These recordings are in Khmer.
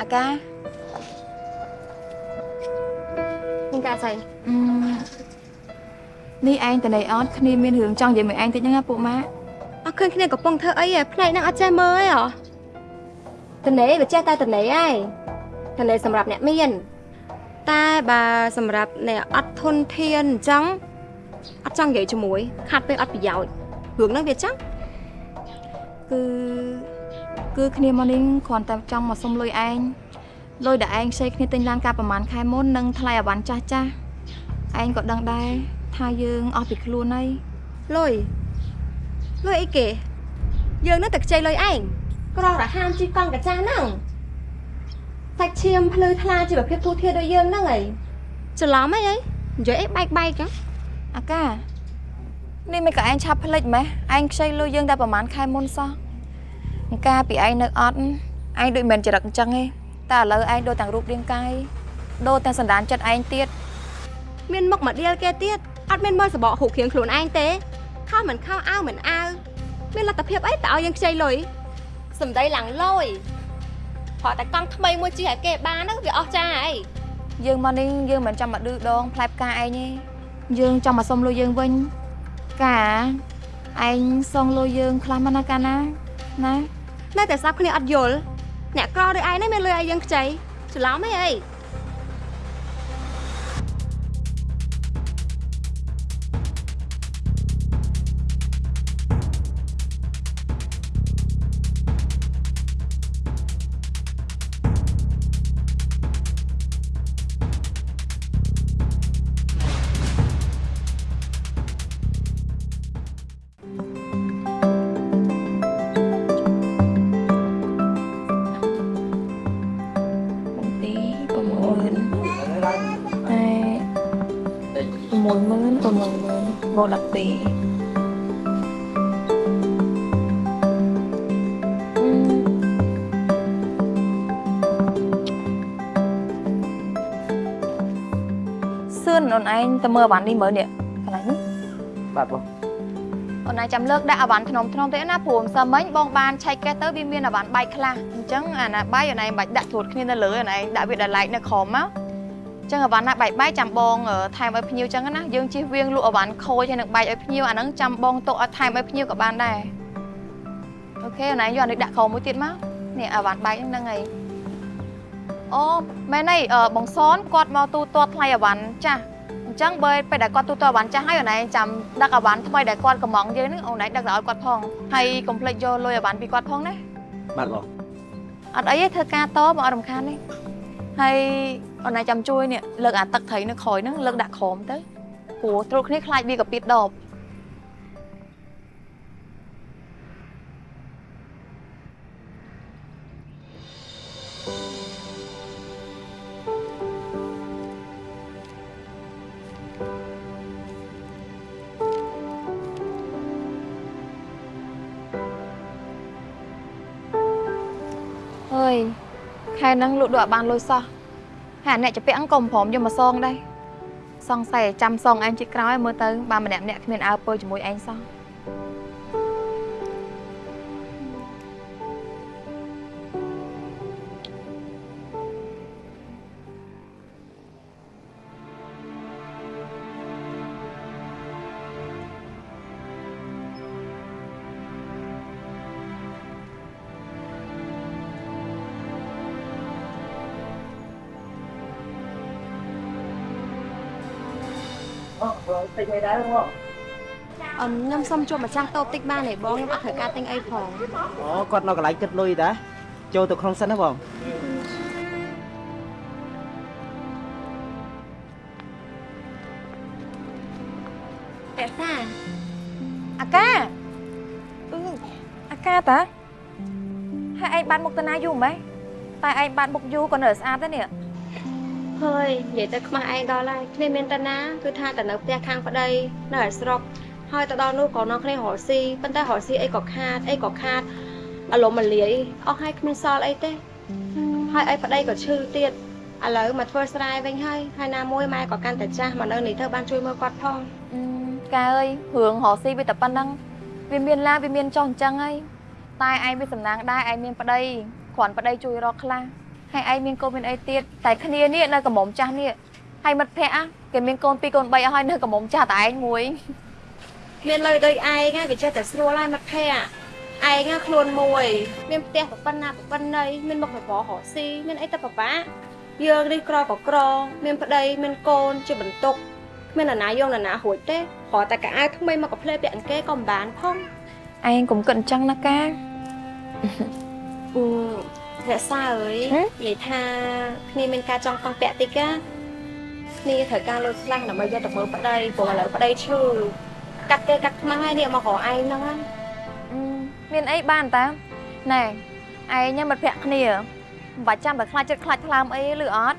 អាកាមានការស្អីអឺនេះឯងតន័យអត់គ្នាមានរឿងចង់និយាយមួយឯងតិចហ្នឹងណាពួកម៉ាក់អត់ឃើញគ្នាកំពុងធ្វើអីឯផ្នែកហ្នឹងអត់ចេះមើលឯហ៎តនេវាចេះតែតនេឯងតនេសម្រាប់អ្នកមាន តែបើសម្រាប់អ្នកអត់ធនធានអញ្ចឹងអត់ចង់និយាយជាមួយខាត់ពេលអត់ប្រយោជន៍រឿងហ្នឹងវាចឹងគឺ គឺគ្នាមកនេះគ្រាន់តែចង់មកសុំលុយឯងលុយដែលឯងខ្ចីគ្នាទិញឡានកាលប្រហែលខែមុននិងថ្លៃអវ៉ាន់ចាស់ចាស់ឯងក៏ដឹងដែរថាយើងអស់ពីខ្លួនហើយលុយលុយអីគេ យើងនឹងតែខ្ចីលុយឯងក្ររហាមជីកង់កាចាស់ហ្នឹងសាច់ឈាមភ្លឺថ្លាជីវភាពទូធាដូចយើងហ្នឹងអីច្រឡំអីអីនិយាយអីបែកបែកហ្នឹងអាកានេះមិនក៏ឯងឆាប់ភ្លេចម៉េះឯងខ្ចីលុយយើងតែប្រហែលខែមុនសោះអង្ការពីឯងនៅអត់ឯងដូចមិនចរិតអញ្ចឹងទេតែឥឡូវឯងដូចទាំងរូបរាងកាយដូចទាំងសន្តានចិត្តឯងទៀតមានមុខមកដៀលគេទៀតអត់មានមើលសបកហូបគ្រៀងខ្លួនឯងទេខោមិនខោអាវមិនអាវមានលទ្ធភាពអីតើឲ្យយើងខ្ចីលុយសំដីឡើងលយព្រោះតែកង់ថ្មីមួយជិះឲ្យគេបានហ្នឹងវាអស់ចាអីយើងមកនេះយើងមិនចាំមកឌឺដងផ្លែផ្កាឯងទេយើងចង់មកសុំលុយយើងវិញកាឯងសងលុយយើងខ្លះមកណាកាណាណា នៅតែស្ដាប់គ្នាអត់យល់អ្នកក្រដូចឯងនេះមានលុយឲ្យយើងខ្ចីច្រឡំអីអី មើលអាវ៉ាន់នេះមើលនេះកន្លែងនេះបាទបងអូនឯងចាំលើកដាក់អាវ៉ាន់ធ្នមធ្នមទេណាព្រោះម្សិលមិញបងបានឆែកកេះទៅវាមានអាវ៉ាន់បែកខ្លះអញ្ចឹងអាណាបែកអូនឯងបាច់ដាក់ត្រួតគ្នានៅលើអូនឯងដាក់វាដល់ឡែកនៅក្រោមមកអញ្ចឹងអាវ៉ាន់ណាបែកបែកចាំបងអឺថែមឲ្យភ្ញៀវអញ្ចឹងណាយើងជិះវៀងលក់អាវ៉ាន់ខូចហើយនឹងបែកឲ្យភ្ញៀវអាហ្នឹងចាំបងទុកឲ្យថែមឲ្យភ្ញៀវក៏បានដែរអូខេអូនឯងយកអានេះដាក់ក្រោមមួយទៀតមកនេះអាវ៉ាន់បែកហ្នឹងហើយអូមែនហើយអឺបងសនគាត់មកទូទាត់ថ្លៃអាវ៉ាន់ចាស់អ ញ្ចឹងបើពេលដែលគាត់ទូទាត់អាវ៉ាន់ចាស់ហើយអូនឯងចាំដឹកអាវ៉ាន់ថ្មីដែលគាត់កំងយើងហ្នឹងអូនឯងដឹកទៅឲ្យគាត់ផងហើយកុំភ្លេចយកលុយអាវ៉ាន់ពីគាត់ផងណាបាទបងអត់អីទេធ្វើការតមកអត់រំខានទេហើយអូនឯងចាំជួយនេះលើកអាទឹកត្រីនៅក្រោយហ្នឹងលើកដាក់ក្រោមទៅព្រោះត្រួតគ្នាខ្លាចវាកាពីតដប ខែហ្នឹងលក់ដូរអត់បានលុយសោះហើយអាអ្នកចាពាក់ហ្នឹងក៏មិនព្រមយកមកសងដែរសង្ស័យចាំសងឯងជិតក្រោយមើលទៅបើម្នាក់ម្នាក់គ្មានអើពើជាមួយឯងសោះ តិចមិនដែរបងអឺខ្ញុំសុំជួបម្ចាស់តូបតិចបានទេបងខ្ញុំអត់ត្រូវការទិញអីផងអូគាត់នៅកន្លែងគិតលុយតាចូលទៅក្នុងសិនណាបងតែសាអាកាអឺអាកាតាហើយឯងបានមុខតាណាយូរម៉េចតែឯងបានមុខយូរក៏នៅតែស្អាតដែរនេះ ហើយនិយាយទៅខ្មាស់ឯងដល់ហើយគ្នាមានតាណាគឺថាតែនៅផ្ទះខាងប្តីនៅឯស្រុកហើយទៅដល់នោះក៏នាំគ្នារកស៊ីប៉ុន្តែរកស៊ីអីក៏ខាតអីក៏ខាតអលំមលាយអស់ហើយគ្មានសល់អីទេហើយអីប្តីក៏ឈឺទៀតឥឡូវមកធ្វើស្រែវិញហើយហើយណាមួយម៉ែក៏កាន់តែចាស់មកនៅនេះទៅបានជួយមើលគាត់ផងអឺកាអើយរឿងរកស៊ីវាតែប៉ុណ្ណឹងវាមានឡាវាមានចុះអញ្ចឹងហើយតែឯងវាសំណាងដែរឯងមានប្តីគ្រាន់ប្តីជួយរកខ្លះ ហើយឯងមានកូនមានអីទៀតតែគ្នានេះនៅកំមុំចាស់នេះហើយមិត្តភ័ក្តិគេមានកូន2កូន3អស់ហើយនៅកំមុំចាស់តែឯងមួយមានលុយដូចឯងណាវាចេះតែស្រួលហើយមិត្តភ័ក្តិឯងណាខ្លួនមួយមានផ្ទះប្រប៉ុណ្ណាប្រប៉ុណ្ណីមានមុខរបររកស៊ីមានអីទៅពិបាកយើងនេះក្រក៏ក្រ មានប្តីមានកូនជាបន្ទុកគ្មាននរណាយកនរណារួចទេគ្រាន់តែកៅអៅថ្មីមកកាផ្លេពាក់អង្កេក៏មិនបានផងឯងកុំគិតអញ្ចឹងណាកាអឺ រក្សាអើយហ៎និយាយថាគ្នាមានការចង់តង់ពាក់តិចណាគ្នាត្រូវការលុយខ្លះដើម្បីយកទៅមើលប្តីព្រោះឥឡូវប្តីឈឺកាត់គេកាត់ខ្មាស់ហើយនេះមករកឯងហ្នឹងណាអឺមានអីបានតាណែឯងញ៉ាំមិត្តភ័ក្តិគ្នាមិនបាច់ចាំតែខ្លាចចិត្តខ្លាចថ្លើមអីឬអត់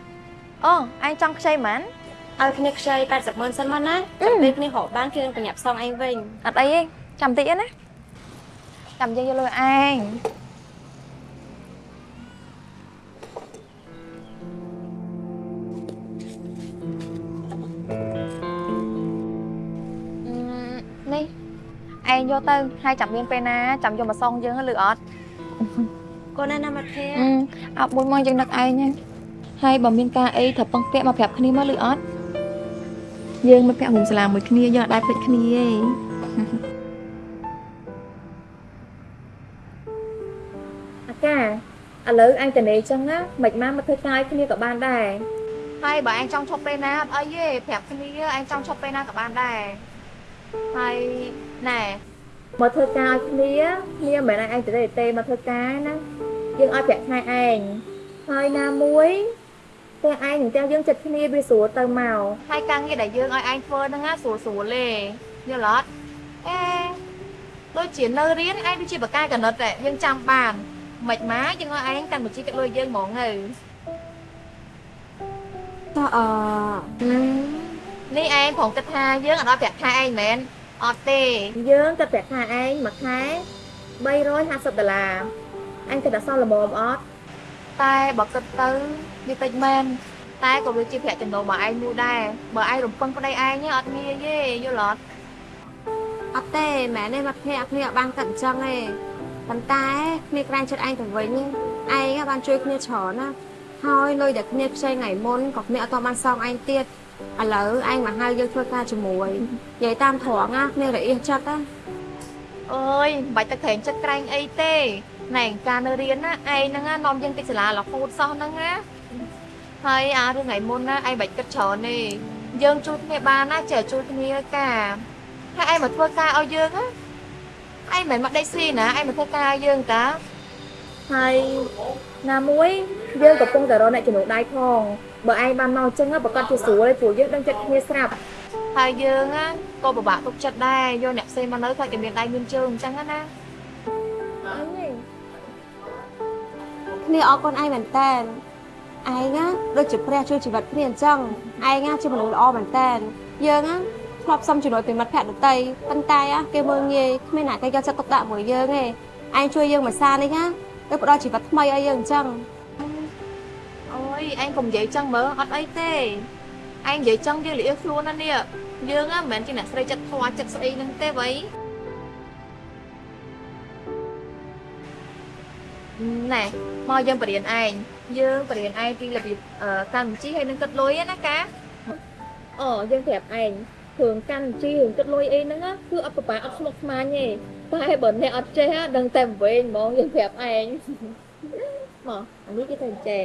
អូឯងចង់ខ្ចីហ្មងឲ្យគ្នាខ្ចី80ម៉ឺនសិនមកណាអឺចាំពេលគ្នារកបានគ្នានឹងប្រញាប់សងឯងវិញអត់អីទេចាំតិចទេណាចាំយើងយកលុយឯង ឯងយកទៅហើយចាំមានពេលណាចាំយកមកសងយើងឬអត់កូនណាណាមិត្តភ័ក្អឺអត់មួយមកយើងដឹកឯងហ្នឹងហើយបើមានការអីត្រូវពឹងពាក់មកប្រាប់គ្នាមកឬអត់យើងមិនពាក់រួមសាលាមួយគ្នាយើងអត់ដែរភ្លេចគ្នាទេអាកាឥឡូវអញតនេអញ្ចឹងណាមិនមកមកធ្វើការឲ្យគ្នាក៏បានដែរហើយបើអញចង់ឈប់ពេលណាអត់អីទេប្រាប់គ្នាអញចង់ឈប់ពេលណាក៏បានដែរហើយ ណែមកធ្វើការឲ្យគ្នាគ្នាមិនមែនឲ្យអញទៅទេទេមកធ្វើការណាយើងឲ្យប្រាក់ខែឯងហើយណាមួយតែឯងនឹងតែយើងចិត្តគ្នាវាស្រួលទៅមកហើយការងារដែលយើងឲ្យឯងធ្វើហ្នឹងណាស្រួលស្រួលទេយល់អត់អេដូចជានៅរៀនឯងដូចជាបកាយកណិតតែយើងចាំបានមិនមកយើងឲ្យឯងកាន់បញ្ជីកាត់លុយយើងហ្មងទៅតើអឺនេះឯងប្រងគិតថាយើងអត់ឲ្យប្រាក់ខែឯងមែន អត់ទេយើងគិតប្រាក់ខែឯងមួយខែ350ដុល្លារអញគិតថាសល់ល្មមអត់តែបើគិតទៅវាតិចមែនតែក៏វាជាប្រាក់ចំណូលរបស់ឯងមួយដែរបើឯងរំពឹងប្តីឯងអត់ងាយទេយល់អត់អត់ទេម៉ែនេះមិត្តភ័ក្គ្នាអត់បានកាត់អញ្ចឹងទេប៉ុន្តែគ្នាក្រែងចិត្តឯងទៅវិញឯងបានជួយគ្នាច្រើនណាហើយលុយដែលគ្នាខ្ចីថ្ងៃមុនក៏គ្នាអត់ទាន់បានសងឯងទៀត ឥឡូវឯងមកហៅយើងធ្វើការជាមួយនិយាយតាមត្រង់ណាគ្នារអៀសចិត្តណាអើយមិនបាច់ទៅក្រែងចិត្តក្រែងអីទេណែការនៅរៀនណាឯងហ្នឹងណានាំយើងទៅសាលារហូតសោះហ្នឹងណាហើយអារឿងថ្ងៃមុនណាឯងបាច់គិតច្រើនទេយើងជួយគ្នាបានណាចេះជួយគ្នាការហើយឯងមកធ្វើការឲ្យយើងណាឯងមិនមែនមកដេកស៊ីណាឯងមកធ្វើការឲ្យយើងតាហើយណាមួយយើងកំពុងតែរកអ្នកចំណូលដៃផង បើឯងបានមកអញ្ចឹងណាប្រកាសជាស្រួលទេព្រោះយើងដឹងចិត្តគ្នាស្រាប់ហើយយើងណាក៏ពិបាកទុកចិត្តដែរយកអ្នកផ្សេងមកនៅខ្លាចតែមានដៃមានជើងអញ្ចឹងណាអីទេគ្នាអរគុណឯងមែនតើឯងណាដូចជាព្រះជួយជីវិតគ្នាអញ្ចឹងឯងណាជាមនុស្សល្អមែនតើយើងណាធ្លាប់សុំជំនួយពីមិត្តភក្តិដទៃប៉ុន្តែណាគេមើលងាយគ្មានអ្នកគេយកចិត្តទុកដាក់មួយយើងទេឯងជួយយើងមួយសារនេះណាទៅផ្ដល់ជីវិតថ្មីឲ្យយើងអញ្ចឹងអូយ ឯងកុំនិយាយចឹងមើលអត់អីទេឯងនិយាយចឹងយើងលាអខ្លួនណានេះយើងណាមិនមែនជាអ្នកស្រីចិត្តធွာចិត្តស្អីហ្នឹងទេវ៉ៃណែមកយើងបរៀនឯងយើងបរៀនឯងពីរបៀបអឺកាន់បញ្ជីហើយនឹងគិតលុយណាកាអូយើងប្រាប់ឯងគ្រឿងកាន់បញ្ជីរឿងគិតលុយអីហ្នឹងណាគឺអត់ប្របាអត់ស្មុគស្មាញទេតែបើអ្នកអត់ចេះណាដឹងតែវែងហ្មងយើងប្រាប់ឯងមកអានេះគេទៅចែ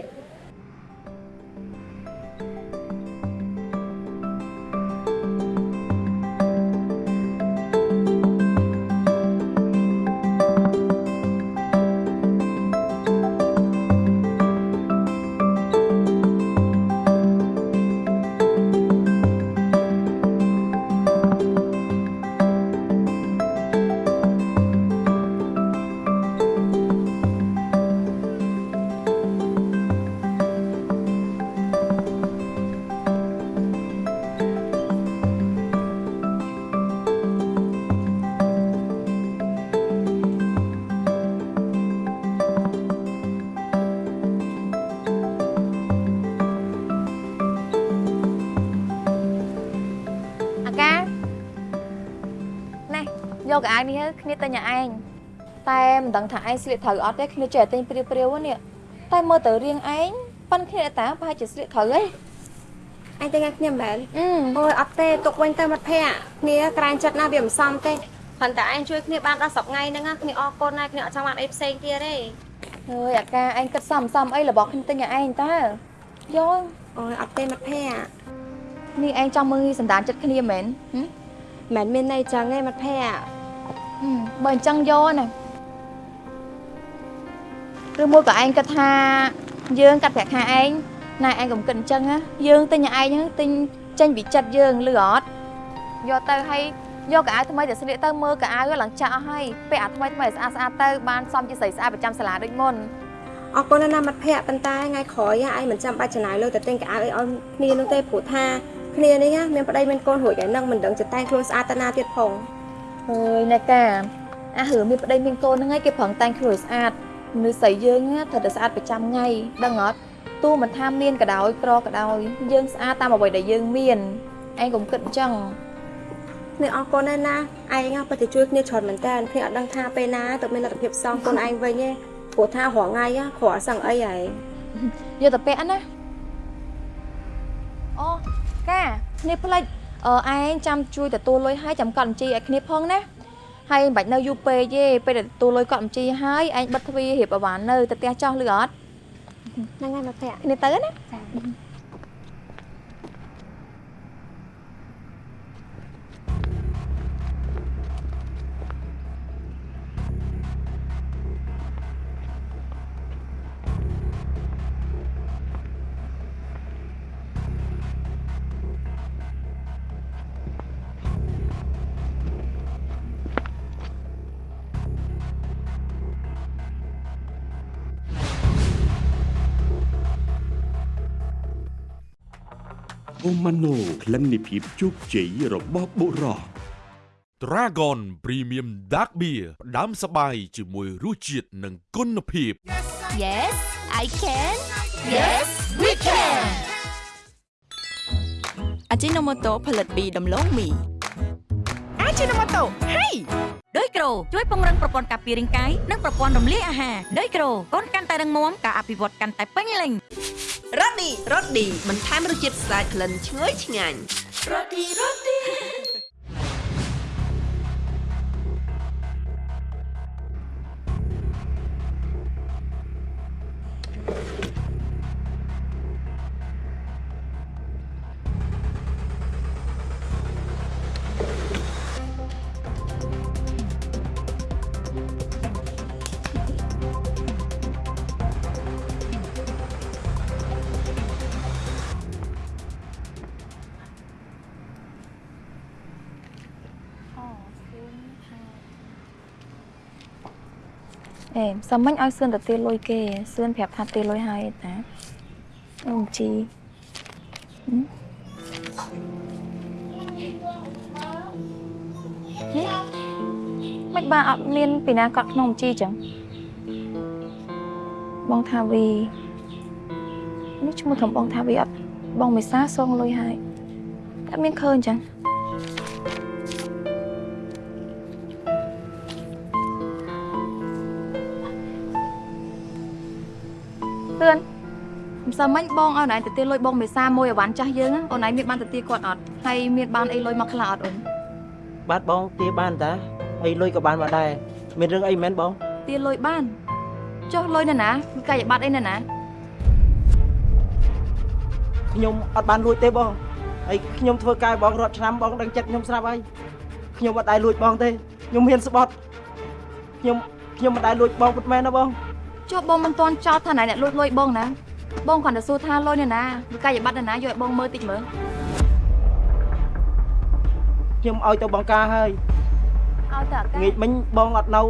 យកកៅអៅនេះទៅគ្នាទិញឲ្យឯងតែមិនដឹងថាឯងស្លៀកត្រូវអត់ទេគ្នាចេះតែទិញព្រាវព្រាវៗនេះតែមើលទៅរៀងឯងប៉ិនគ្នាតាប្រហែលជាស្លៀកត្រូវហីអញទៅថ្ងៃគ្នាមែនអឺអូយអត់ទេទុកវិញទៅមិត្តភ័ក្តិគ្នាក្រាញចិត្តណាស់វាមិនសមទេប៉ុន្តែអញជួយគ្នាបានដល់10ថ្ងៃហ្នឹងណាគ្នាអរគុណណាស់គ្នាអត់ចង់បានអីផ្សេងទៀតទេអើយអាកាឯងគិតសំសំអីរបស់ខ្ញុំទិញឲ្យឯងតើយកអូយអត់ទេមិត្តភ័ក្តិនេះឯងចង់មើលសន្តានចិត្តគ្នាមែនហឹមមិនមានន័យចឹងទេមិត្តភ័ក្តិហឹម បើអញ្ចឹងយកណាឬមួយក៏ឯងគិតថាយើងកាត់ប្រាក់ខែឯងណែឯងកុំគិតអញ្ចឹងណាយើងទិញឯងហ្នឹងទិញចេញពីចិត្តយើងលឺអត់យកទៅឲ្យយកកៅអៅថ្មីទៅស្លៀកទៅមើលកៅអៅឡើងចាក់អស់ហើយពាក់អាថ្មីថ្មីស្អាតស្អាតទៅបានសំជាស្រីស្អាតប្រចាំសាលាដូចមុនអរគុណណាស់មិត្តភ័ក្ដិប៉ុន្តែថ្ងៃក្រោយឯងមិនចាំបាច់ចំណាយលុយទៅទិញកៅអៅអីឲ្យគ្នានោះទេព្រោះថាគ្នានេះមានប្តីមានកូនរួចហើយនឹងមិនដឹងចិត្តតែងខ្លួនស្អាតតាណាទៀតផង អើយណែកាអារឿងមានប្តីមានកូនហ្នឹងឯងគេប្រឹងតែងខ្លួនឲ្យស្អាតមនុស្សស្រីយើងណាត្រូវតែស្អាតប្រចាំថ្ងៃដឹងអត់ទោះមិនថាមានក៏ដោយក្រក៏ដោយយើងស្អាតតាមអ្វីដែលយើងមានឯងកុំគិតអញ្ចឹងគ្នាអរគុណណាស់ណាឯងណាពិតជាជួយគ្នាច្រើនមែនតើគ្នាអត់ដឹងថាពេលណាទៅមានលទ្ធភាពសងខ្លួនឯងវិញទេព្រោះថារាល់ថ្ងៃណាគ្រាន់សឹងអីហើយយកទៅពាក់ណាអូកាគ្នាផ្លេចអឺ ឯងចាំជួយទទួលលុយឲ្យចាំកត់បញ្ជីឲ្យគ្នាផងណាហើយមិនបាច់នៅយូរពេកទេពេលដែលទទួលលុយកត់បញ្ជីហើយឯងបិទទ្វាររៀបអវ៉ាន់នៅទៅផ្ទះចោះលឺអត់ហ្នឹងហើយមិត្តភ័ក្តិគ្នាទៅណាអូ ម៉ាណូក្លិននៃភាពជោគជ័យរបស់បុរស Dragon Premium Dark Beer ផ្ដាំសបាយជាមួយរសជាតិនិងគុណភាព Yes I can Yes we can អាជីណូម៉ូតូផលិតពីដំឡូងមីអាជីណូម៉ូតូហេដោយក្រូជួយពង្រឹងប្រព័ន្ធការពាររាងកាយនិងប្រព័ន្ធរំលាយអាហារដោយក្រូកូនកាន់តែរឹងមាំការអភិវឌ្ឍកាន់តែពេញលេញ រ៉ូឌីរ៉ូឌីបន្ថែមរសជាតិស្អាតក្លិនឈ្ងុយឆ្ងាញ់អេ សាមិញឲ្យសឿនទៅទាលុយគេសឿនប្រាប់ថាទាលុយហើយតាអូមជីហឹមហេមិនបានអត់មានពីណាកត់ក្នុងជីចឹងបងថាវីនេះឈ្មោះធំបងថាវីអត់បងមេសាសងលុយហើយតែមានឃើញចឹង មិនសមមិញបងឲ្យណៃទៅទាលុយបងមេសាមួយអវ៉ាន់ចាស់យើងអូនឯងមានបានទៅទាគាត់អត់ហើយមានបានអីលុយមកខ្លះអត់អូនបាទបងទាបានតាហើយលុយក៏បានមកដែរមានរឿងអីមែនបងទាលុយបានចុះលុយនៅណាគឺកាយប័ត្រអីនៅណាខ្ញុំអត់បានលួចទេបងហើយខ្ញុំធ្វើការបងរាប់ឆ្នាំបងដឹងចិត្តខ្ញុំស្រាប់ហើយខ្ញុំអត់ដែរលួចបងទេខ្ញុំហ៊ានស្បត់ខ្ញុំខ្ញុំមិនដែរលួចបងពិតមែនណាបងចុះបងមិនទាន់ចោទថាណៃអ្នកលួចលុយបងណា បងគ្រាន់តែសួរថាលុយនៅណាគឺកាយប័ត្រនៅណាយកឲ្យបងមើលតិចមើលខ្ញុំឲ្យទៅបងការហើយឲ្យទៅអាកាងាកមិញបងអត់នៅ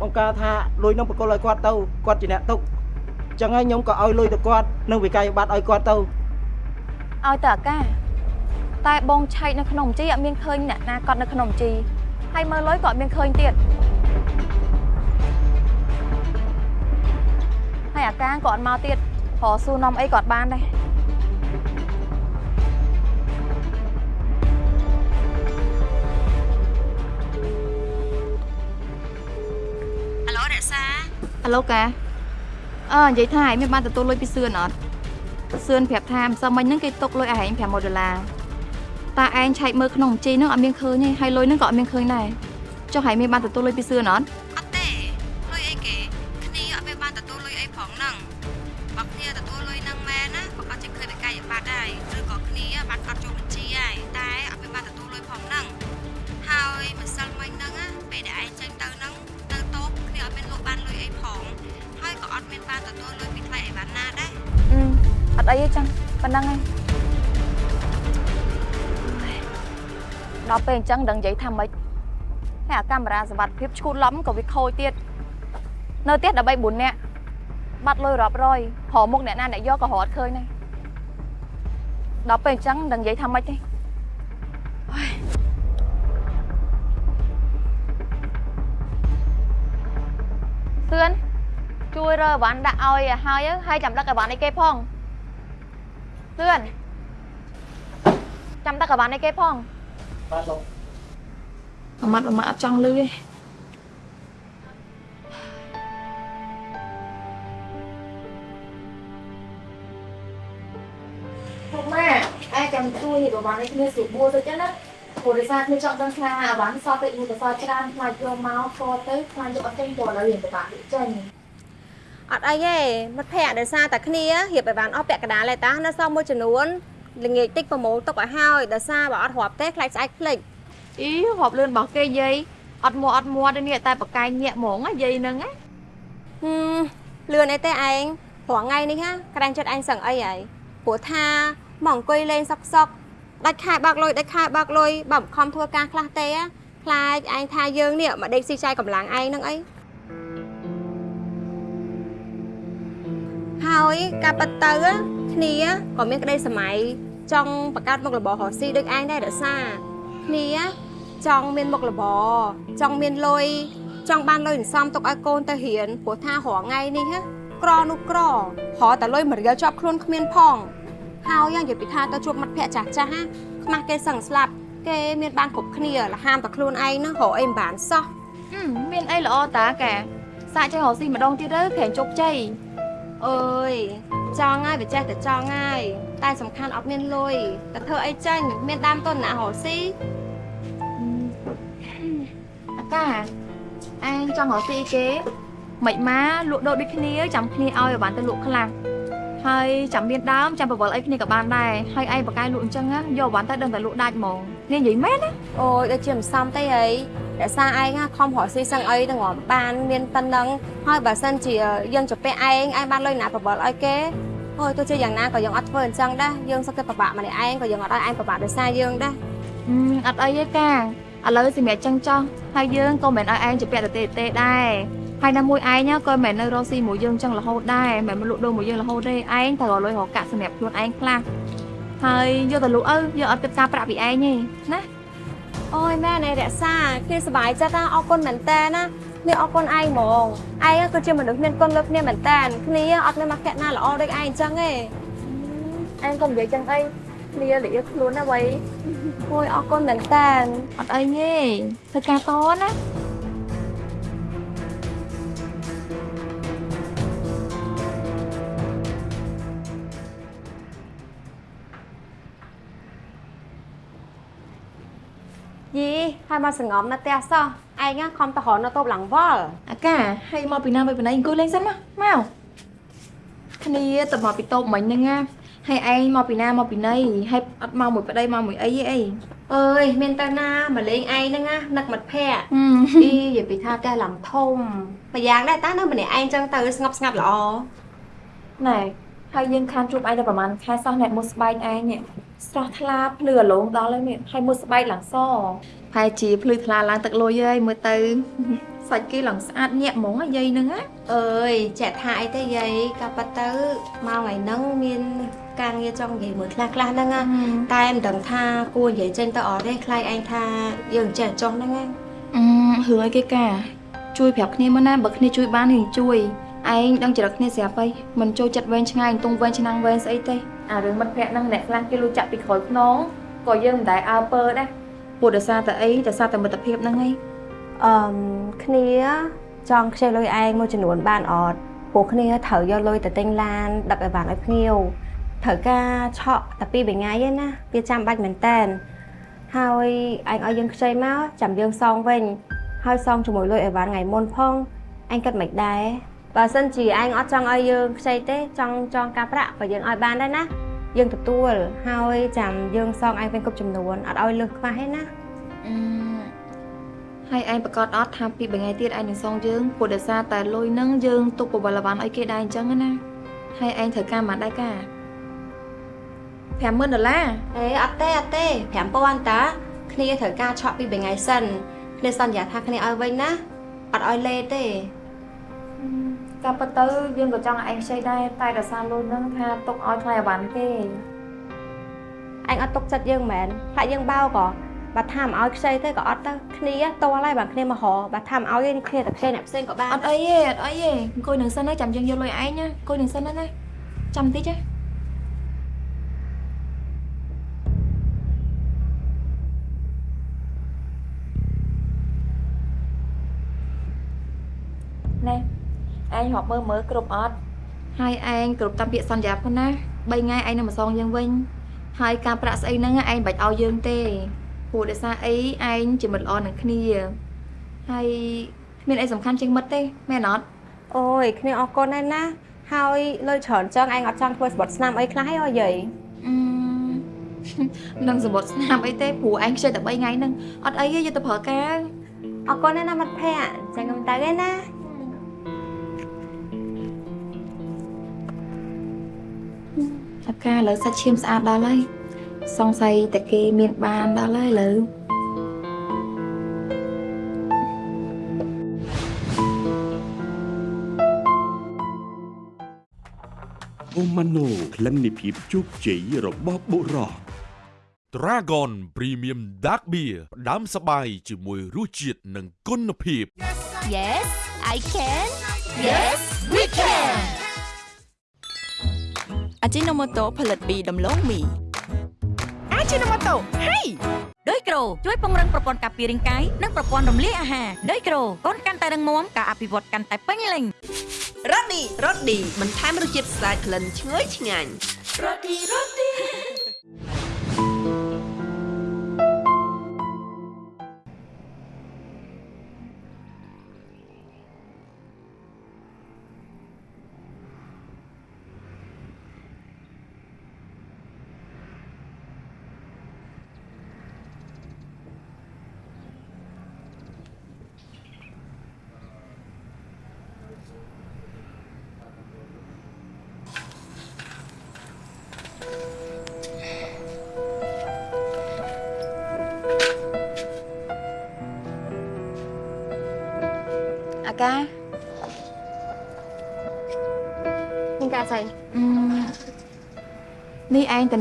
បងការថាលុយនឹងបកគលឲ្យគាត់ទៅគាត់ជាអ្នកទុកអញ្ចឹងហើយខ្ញុំក៏ឲ្យលុយទៅគាត់នឹងវិក័យប័ត្រឲ្យគាត់ទៅឲ្យទៅអាកាតែបងឆែកនៅក្នុងជីអត់មានឃើញអ្នកណាកត់នៅក្នុងជីហើយមើលលុយក៏អត់មានឃើញទៀតហើយអាកាក៏អត់មកទៀត ព្រោះសួរនាំអីក៏អត់បានដែរអាឡូរក្សាអាឡូកាអើនិយាយថាឯងមានបានទទួលលុយពីសឿនអត់សឿនប្រាប់ថាម្សិលមិញហ្នឹងគេទុកលុយឲ្យឯង500ដុល្លារតាឯងឆែកមើលក្នុងបញ្ជីហ្នឹងអត់មានឃើញទេហើយលុយហ្នឹងក៏អត់មានឃើញដែរចុះឯងមានបានទទួលលុយពីសឿនអត់ កាយបាត់ដែរឬក៏គ្នាបាត់អត់ចូលបញ្ជីហើយតែអត់មានបានទទួលលុយផងហ្នឹងហើយម្សិលមិញហ្នឹងណាពេលដែលឯងចេញទៅហ្នឹងទៅតូបគ្នាអត់មានលក់បានលុយអីផងហើយក៏អត់មានបានទទួលលុយពីថ្លៃអីវ៉ាន់ណាដែរអត់អីទេចឹងប៉ុណ្្នឹងហើយដល់ពេលអញ្ចឹងដឹងនិយាយថាម៉េចហើយអាកាមេរ៉ាសវត្ថិភាពឈូតឡំក៏វាខូចទៀតនៅទៀត13 4នាក់បាត់លុយរាប់រយប្រមុខអ្នកណាអ្នកយកក៏រត់ឃើញដែរ ដល់ពេលអញ្ចឹងដឹងនិយាយថាម៉េចទេហើយសឿនជួយរើអីវ៉ាន់ដាក់ឲ្យឲ្យហើយហើយចាំដឹកអីវ៉ាន់ឲ្យគេផងសឿនចាំដឹកអីវ៉ាន់ឲ្យគេផងបាទលោកអាម៉ាត់អាម៉ាត់អត់ចង់លឺទេ ឯងចាំជួយប្រហែលនេះគ្នាស្រួលបួលទៅចឹងណាព្រោះដោយសារគ្នាចង់ដឹងថាអាវ៉ាន់សតទៅយូរទៅសតច្រើនខ្លាចយកមកខទៅខ្លាចយកអត់ចេញព្រោះឥឡូវរៀនពិបាកលក់ចេញអត់អីទេមិត្តភ័ក្តិដោយសារតែគ្នារៀបឲ្យបានអស់ពាក់កណ្ដាលឯតានៅសល់មួយចំនួនល្ងាចតិចប្រមូលទុកឲ្យហើយដោយសារបើអត់រាប់ទេខ្លាចស្អែកភ្លេចអីរាប់លឿនរបស់គេយាយអត់មួអត់មួទេនេះតែបកាយញាក់ហ្មងណាយាយហ្នឹងណាហឹមលឿនអីទេឯងព្រោះថ្ងៃនេះណាក្រាញ់ចិត្តឯងសឹងអីហើយព្រោះថា មកអង្គុយលេងសក់សក់ដាច់ខែបើកលុយដាច់ខែបើកលុយបើមិនខំធ្វើការខ្លះទេណាខ្លាចឯងថាយើងនេះមកដេកស៊ីចាយកម្លាំងឯងហ្នឹងអីហើយការប៉ັດទៅណាគ្នាក៏មានក្តីសម័យចង់បង្កើតមុខរបររកស៊ីដូចឯងដែររក្សាគ្នាចង់មានមុខរបរចង់មានលុយចង់បានលុយសន្សំទុកឲ្យកូនទៅរៀនព្រោះថារាល់ថ្ងៃនេះណាក្រនោះក្ររហតែលុយមួយរៀលជាប់ខ្លួនគ្មានផង ហើយយ៉ាងនិយាយពីថាទៅជួបមិត្តភ័ក្តិចាស់ចាស់ណាខ្មាស់គេសឹងស្លាប់គេមានបានគ្រប់គ្នាលហាមតែខ្លួនឯងហ្នឹងរកអីមិនបានសោះហឹមមានអីល្អតាកាសាកចេះរកស៊ីម្ដងទៀតទៅក្រែងជោគជ័យអើយចង់ហើយវាចេះតែចង់ហើយតែសំខាន់អត់មានលុយតែធ្វើអីចាញ់មានដើមទុនណារកស៊ីអាកាអញចង់រកស៊ីគេមិនមកលក់ដូរដូចគ្នាចាំគ្នាឲ្យឲ្យបានទៅលក់ខ្លះ ហើយចាំមានដើមចាំបវលអីគ្នាក៏បានដែរហើយឯងបកាយលក់អញ្ចឹងណាយកបានទៅដឹងតែលក់ដាច់ហ្មងនេះនិយាយមែនណាអូយដូចជាមិនសមទេអីរក្សាឯងណាខំរកស៊ីសឹងអីទាំងរំបានមានប៉ុណ្ណឹងហើយបើសិនជាយើងជពាក់ឯងឯងបានលុយណាបបលឲ្យគេអូយទោះជាយ៉ាងណាក៏យើងអត់ធ្វើអញ្ចឹងដែរយើងសឹកតែពិបាកម្នាក់ឯងក៏យើងអត់ឲ្យឯងពិបាកដោយសារយើងដែរហឹមអត់អីទេកាឥឡូវសម្រាប់ចឹងចោះហើយយើងក៏មិនឲ្យឯងជពាក់ទៅទេទេដែរ ហើយនៅមួយឯងណាក៏មិននៅរកស៊ីមួយយើងចឹងរហូតដែរមិនមកលក់ដូរមួយយើងរហូតទេឯងត្រូវរកលុយរកកាក់សម្រាប់ខ្លួនឯងខ្លះហើយយកទៅលក់អើយកអត់គិតការប្រាក់ពីឯងទេណាអូយម៉ែនៃរក្សាគ្នាសប្បាយចិត្តណាអរគុណមែនតើណានេះអរគុណឯងហ្មងឯងគឺជាមនុស្សមានគុណលើគ្នាមែនតើគ្នាអត់មានមកភក្តិណាល្អដូចឯងអញ្ចឹងទេឯងកុំនិយាយចឹងអីគ្នាលាខ្លួនណាវៃអូយអរគុណមែនតើអត់អីទេធ្វើការតណា ហើយមកសងំនៅផ្ទះសោះឯងខំទៅរកនៅតូបឡើងវល់អាកាហើយមកពីណាមកពីណីអង្គុយលេងសិនមកមកគ្នាទៅមកពីតូបមិញហ្នឹងណាហើយឯងមកពីណាមកពីណីហើយអត់មកមួយប្តីមកមួយអីទេអីអើយមានទៅណាមកលេងឯងហ្នឹងណានឹកមិត្តភក្តិហឹមអីនិយាយពីថាផ្ទះឡើងធំម្យ៉ាងដែរតានៅម្នាក់ឯងចឹងទៅស្ងប់ស្ងាត់ល្អណែហើយយើងខានជួបឯងតែប្រហែលខែសោះអ្នកមួយស្បែកឯងនេះស្រស់ថ្លាភ្លឺអាឡងដល់ហើយនេះហើយមួយស្បែកឡើងស ហើយជាភ្លឺថ្លាឡើងទឹកលុយហើយមើលទៅសាច់គេឡើងស្អាតញាក់ហ្មងអាយាយហ្នឹងណាអើយចាក់ថាអីទេយាយក៏ប៉ាត់ទៅមកថ្ងៃហ្នឹងមានការងារចង់និយាយមួយខ្លះខ្លះហ្នឹងណាតែមិនដឹងថាគួរនិយាយចេញទៅអត់ទេខ្លាចឯងថាយើងចេះចុះហ្នឹងណាអឺរឿងអីគេកាជួយប្រាប់គ្នាមើលណាបើគ្នាជួយបាននឹងជួយឯងដឹងចរិតគ្នាស្រាប់ហើយមិនចូលចិត្តវែងឆ្ងាយទងវែងឆ្នាំងវែងស្អីទេអារឿងមិត្តភក្តិហ្នឹងអ្នកខ្លះគេលួចចាក់ពីក្រោយខ្នងក៏យើងមិនដែលអើពើដែរ ព្រោះដោយសារតែអីដោយសារតែមិត្តភាពហ្នឹងឯងអឺមគ្នាចង់ខ្ចីលុយឯងមួយចំនួនបានអត់ព្រពួកគ្នាត្រូវយកលុយទៅទិញឡានដឹកអីវ៉ាន់ឲ្យភ្ញៀវត្រូវការឆក់តែពីរបីថ្ងៃឯណាវាចាំបាច់មែនតែនហើយអញឲ្យយើងខ្ចីមកចាំយើងសងវិញហើយសងជាមួយលុយអីវ៉ាន់ថ្ងៃមុនផងអញគិតមិនដែរបើសិនជាអញអត់ចង់ឲ្យយើងខ្ចីទេចង់ចងការប្រាក់ក៏យើងឲ្យបានដែរណា យើងទទួលហើយចាំយើងសងអញវិញគ្រប់ចំនួនអត់ឲ្យលើសខ្វះទេណាអឺហើយឯងប្រកាសអត់ថាពីរបីថ្ងៃទៀតឯងនឹងសងយើងព្រោះដោយសារតែលុយហ្នឹងយើងទុកបបលវ៉ាន់ឲ្យគេដែរអញ្ចឹងណាហើយឯងត្រូវការប៉ុន្មានដែរកា50000ដុល្លារអេអត់ទេអត់ទេ5000តាគ្នាត្រូវការឆក់ពីរបីថ្ងៃសិនគ្នាសន្យាថាគ្នាឲ្យវិញណាអត់ឲ្យលេទេ កាពិតទៅយើងក៏ចង់ឲ្យឯងខ្ចីដែរតែដោយសារលុយហ្នឹងថាទុកឲ្យថ្លៃអវ៉ាន់គេអញអត់ទុកចិត្តយើងមែនផ្លាក់យើងបោក៏បើថាមិនឲ្យខ្ចីទេក៏អត់ទៅគ្នាតល់ហើយបើគ្នាមករបើថាមិនឲ្យទេគ្នាតែខ្ចីអ្នកផ្សេងក៏បានអត់អីទេអត់អីទេអង្គុយនឹងសិនណាចាំយើងយកលុយឯងណាអង្គុយនឹងសិនណាណាចាំតិចណាណែ ឯងរាប់មើលមើលគ្រប់អត់ហើយឯងគ្រប់តាមពាក្យសន្យាផងណា3ថ្ងៃឯងនឹងមកសងយើងវិញហើយការប្រាក់ស្អីហ្នឹងឯងមិនបាច់ឲ្យយើងទេព្រោះដោយសារអីឯងជាមិត្តល្អនឹងគ្នាហើយគ្មានអីសំខាន់ជាងមិត្តទេមែនអត់អូយគ្នាអរគុណណាស់ណាហើយលុយច្រើនចឹងឯងអត់ចង់ធ្វើស្បត់ស្នាមអីខ្លះទេអើយាយអឺនឹងសមុទ្រស្នាមអីទេព្រោះឯងខ្ចីតែ3ថ្ងៃហ្នឹងអត់អីទេយកទៅប្រើការអរគុណណាស់ណាមិត្តភក្តិចឹងខ្ញុំទៅឯណា អាការឥឡូវសាច់ឈាមស្អាតដល់ហើយសង្ស័យតែគេមានបានដល់ហើយឥឡូវអូម៉ាណូក្លិននៃភាពជោគជ័យរបស់បុរស Dragon Premium Dark Beer ផ្ដាំសបាយជាមួយរសជាតិនិងគុណភាព Yes I can Yes we can អា ជីណូម៉ូតូផលិតពីដំឡូងមីអាជីណូម៉ូតូហេដោយក្រូជួយពង្រឹងប្រព័ន្ធការពាររាងកាយនិងប្រព័ន្ធរំលាយអាហារដោយក្រូកូនកាន់តែរឹងមាំការអភិវឌ្ឍកាន់តែពេញលេញរ៉ូឌីរ៉ូឌីបន្ថែមរសជាតិស្អាតក្លិនឈ្ងុយឆ្ងាញ់អា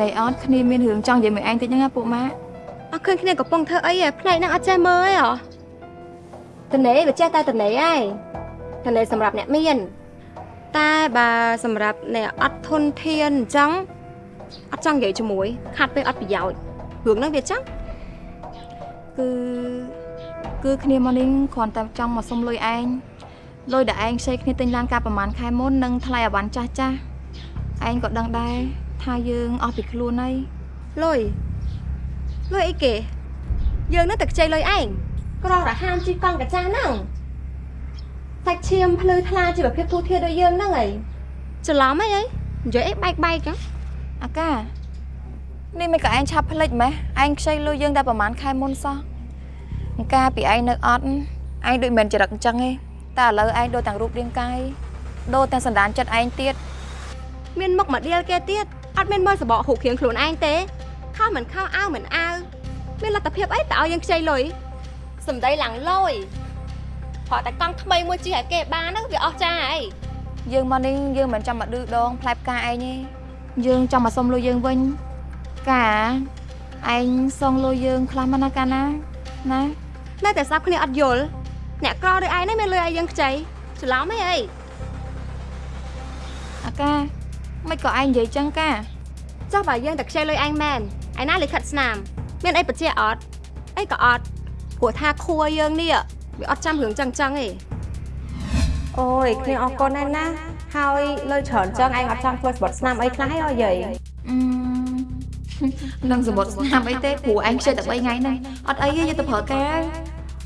នេះឯងតនៃអត់គ្នាមានរឿងចង់និយាយមួយឯងតិចហ្នឹងណាពួកម៉ាក់អត់ឃើញគ្នាកំពុងធ្វើអីឯផ្នែកហ្នឹងអត់ចេះមើលឯហ៎តនេវាចេះតែតនេឯងតនេសម្រាប់អ្នកមាន តែបើសម្រាប់អ្នកអត់ធនធានអញ្ចឹងអត់ចង់និយាយជាមួយ ខាត់ពេលអត់ប្រយោជន៍រឿងហ្នឹងវាចឹងគឺគឺគ្នាមកនេះគ្រាន់តែចង់មកសុំលុយឯងលុយដែលឯងខ្ចីគ្នាទិញឡានកាលប្រហែលខែមុននិងថ្លៃអវ៉ាន់ចាស់ចាស់ឯងក៏ដឹងដែរ ថាយើងអស់ពីខ្លួនហើយលុយលុយអីគេ យើងនឹងតែខ្ចីលុយឯងក្រោះរហាមជីកង់កាចាស់ហ្នឹងសាច់ឈាមភ្លឺថ្លាជីវភាពទូធាដូចយើងហ្នឹងហីច្រឡំអីហីនិយាយអីបែកបែកចឹងអាកានេះមិនក៏ឯងឆាប់ភ្លេចម៉េះឯងខ្ចីលុយយើងតែប្រហែលខែមុនសោះអង្ការពីឯងនៅអត់ឯងដូចមិនចរិតអញ្ចឹងទេតែឥឡូវឯងដូចទាំងរូបរាងកាយដូចទាំងសន្តានចិត្តឯងទៀតមានមុខមកដៀលគេទៀត អត់មានមើលសបកហូបគ្រៀងខ្លួនឯងទេខំមិនខំអើមិនអើមានលទ្ធភាពអីតើឲ្យយើងខ្ចីលុយសំដីឡើងលយព្រោះតែកង់ថ្មីមួយជិះឲ្យគេបានហ្នឹងវាអស់ចាអីយើងមកនេះយើងមិនចាំមកឌឺដងផ្លែផ្កាឯងទេយើងចង់មកសុំលុយយើងវិញកាឯងសងលុយយើងខ្លះមកណាកាណាណានៅតែស្ដាប់គ្នាអត់យល់អ្នកក្រដូចឯងនេះមានលុយឲ្យយើងខ្ចីច្រឡំអីអីអាកា មិនក៏ឯងនិយាយចឹងកាចុះបើយើងតែខ្ចីលុយឯងមែនឯណាលិខិតស្នាម មានអីបញ្ជាក់អត់អីក៏អត់ព្រោះថាខួរយើងនេះវាអត់ចាំរឿងចឹងចឹងទេអូយគ្នាអរគុណណាស់ណាហហើយលុយច្រើនចឹងឯងអត់ចង់ធ្វើស្បត់ស្នាមអីខ្លះហ៎យាយអឺនឹងសមុទ្រស្នាមអីទេព្រោះឯងខ្ជិលតែ3ថ្ងៃហ្នឹងអត់អីទេយកទៅប្រើការ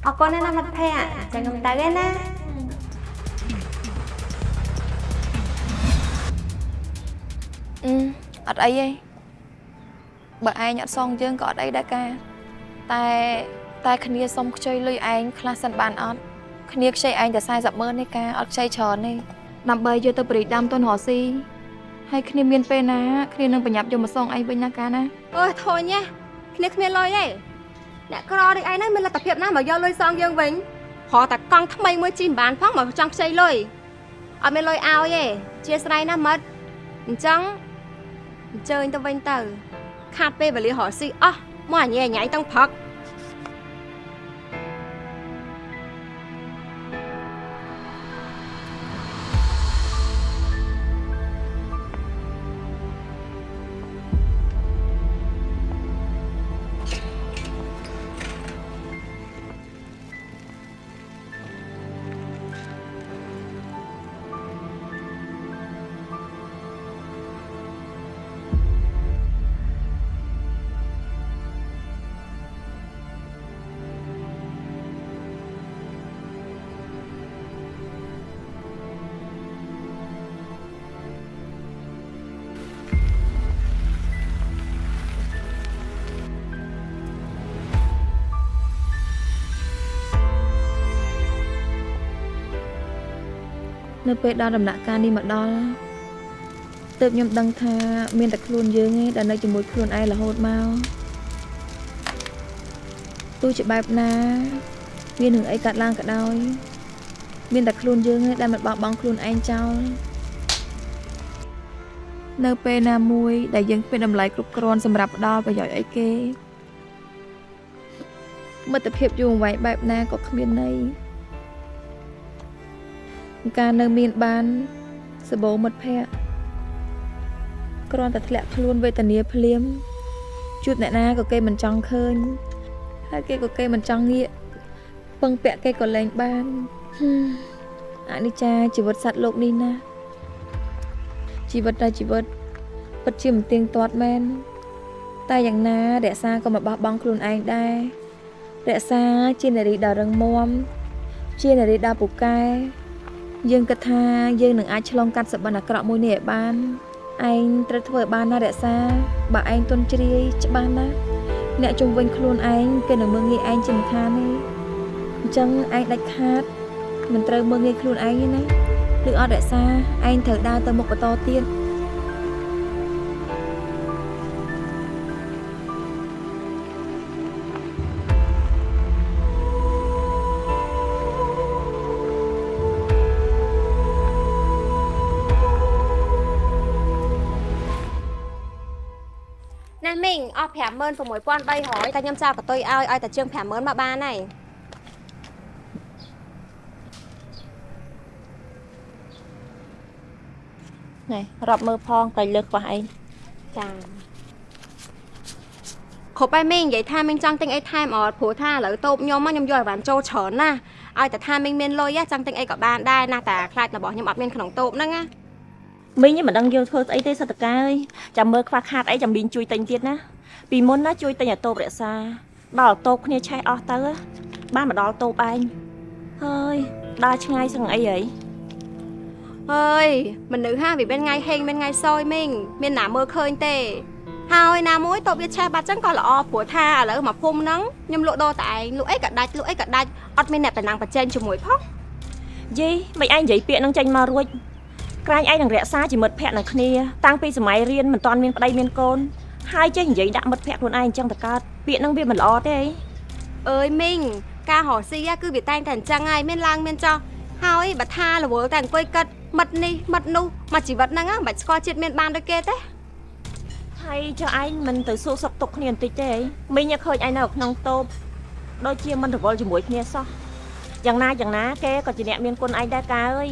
អរគុណណាស់ណាមិត្តភក្តិចឹងខ្ញុំទៅឯណា ត់អីទេបើឯងអត់សងយើងក៏អត់អីដែរការតែតែគ្នាសុំខ្ចីលុយឯងខ្លះសិនបានអត់គ្នាខ្ចីឯងតែ40ម៉ឺននេះការអត់ខ្ចីច្រើនទេដើម្បីយកទៅបរិដាមទុនរស់ស៊ីហើយគ្នាមានពេលណាគ្នានឹងប្រញាប់យកមកសងឯងវិញណាការណាអើយធុញណាគ្នាគ្មានលុយទេអ្នកក្រដូចឯងហ្នឹងមានលទ្ធភាពណាមកយកលុយសងយើងវិញព្រោះតែកង់ថ្មីមួយជីមិនបានផងមកចង់ខ្ចីលុយអត់មានលុយឲ្យទេជាស្រ័យណាមិត្តអញ្ចឹង អញ្ជើញទៅវិញទៅខាត់ពេលវេលារកស៊ីអស់មកអញញ៉ៃទាំងព្រឹក នៅពេលដល់ដំណាក់កាលនេះមកដល់ទើបខ្ញុំដឹងថាមានតែខ្លួនយើងឯងដែលនៅជាមួយខ្លួនឯងរហូតមកទោះជាបែបណាវានឹងអីកាត់ឡើងក៏ដោយមានតែខ្លួនយើងឯងដែលមិនបោះបង់ខ្លួនឯងចោលនៅពេលណាមួយដែលយើងគ្មានតម្លៃគ្រប់គ្រាន់សម្រាប់ផ្ដល់ប្រយោជន៍អីគេមិត្តភាពយូរអង្វែងបែបណាក៏គ្មានន័យ ការនៅមានបានសបោមិត្តភ័ក្តិគ្រាន់តែធ្លាក់ខ្លួនវេទនាភ្លាមជួបអ្នកណាក៏គេមិនចង់ឃើញហើយគេក៏គេមិនចង់ងាកពឹងពាក់គេក៏លែងបានហឹមអនិច្ចាជីវិតសត្វលោកនេះណាជីវិតតែជីវិតពិតជាមិនទៀងទាត់មែនតែយ៉ាងណារក្សាក៏មិនបោះបង់ខ្លួនឯងដែររក្សាជានារីដ៏រឹងមាំជានារីដ៏ពូកែ យើងគិតថាយើងនឹងអាចឆ្លងកាត់សបិនអាក្រក់មួយនេះឲ្យបានឯងត្រូវធ្វើឲ្យបានណារក្សាបើឯងទន់ជ្រាយច្បាស់ណាស់អ្នកជុំវិញខ្លួនឯងគេនឹងមើងងាយឯងជាមិនខានទេអញ្ចឹងឯងដាច់ខាតមិនត្រូវមើងងាយខ្លួនឯងទេណាឬអត់រក្សាឯងត្រូវដើរទៅមុខបន្តទៀត 56300តែខ្ញុំចោលកតុយឲ្យឲ្យតែជាង50000មកបានហើយណែរាប់មើលផងតែលើខ្វះអីចាគ្រប់ហើយមីងនិយាយថាមីងចង់ទិញអីថែមអត់ព្រោះថាឥឡូវតូបខ្ញុំមកខ្ញុំយកអីវ៉ាន់ចូលច្រើនណាស់ឲ្យតែថាមីងមានលុយចង់ទិញអីក៏បានដែរណាតែខ្លាចរបស់ខ្ញុំអត់មានក្នុងតូបហ្នឹងណាមីងមិនដឹងយកធ្វើស្អីទេសតកាអើយចាំមើលខ្វះខាតអីចាំមីងជួយទិញទៀតណា ពីមុនណាជួយទិញអាតូបរក្សា ដល់តូបគ្នាឆេះអស់ទៅបានមកដល់តូបឯងហើយដើរឆ្ងាយសឹងអីហីអើយមនុស្សហាវាមានថ្ងៃហេងមានថ្ងៃសោយមីងមានណាមើលឃើញទេ ហើយណាមួយតូបវាឆេះបាត់ចឹងក៏ល្អព្រោះថាឥឡូវមកភូមិហ្នឹងខ្ញុំលក់ដូរតែឯងលក់អីក៏ដាច់លក់អីក៏ដាច់អត់មានអ្នកតំណាងប្រជែងជាមួយផងយីមិនឯងនិយាយពាក្យនឹងចេញមករួចក្រាញ់ឯងនឹងរក្សាជាមិត្តភក្តិនឹងគ្នា តាំងពីសម័យរៀនមិនតាន់មានប្តីមានកូន ហើយចេះនិយាយដាក់មិត្តភក្តិខ្លួនឯងអញ្ចឹងតកើតពាក្យនឹងវាមិនល្អទេអីអើយមីងការរកស៊ីគឺវាតែងតែអញ្ចឹងហើយមានឡើងមានចុះហើយបើថារវល់តែអង្គុយគិតមិត្តនេះមិត្តនោះមកជីវិតហ្នឹងមិនបាច់ស្គាល់ជាតិមានបានដូចគេទេហើយចុះឯងមិនទៅសួរសុខទុក្ខគ្នាបន្តិចទេអីមីងឃើញឯងនៅក្នុងតូបដូចជាមិនរវល់ជាមួយគ្នាសោះយ៉ាងណាយ៉ាងណាគេក៏ជាអ្នកមានគុណឯងដែរកាអើយ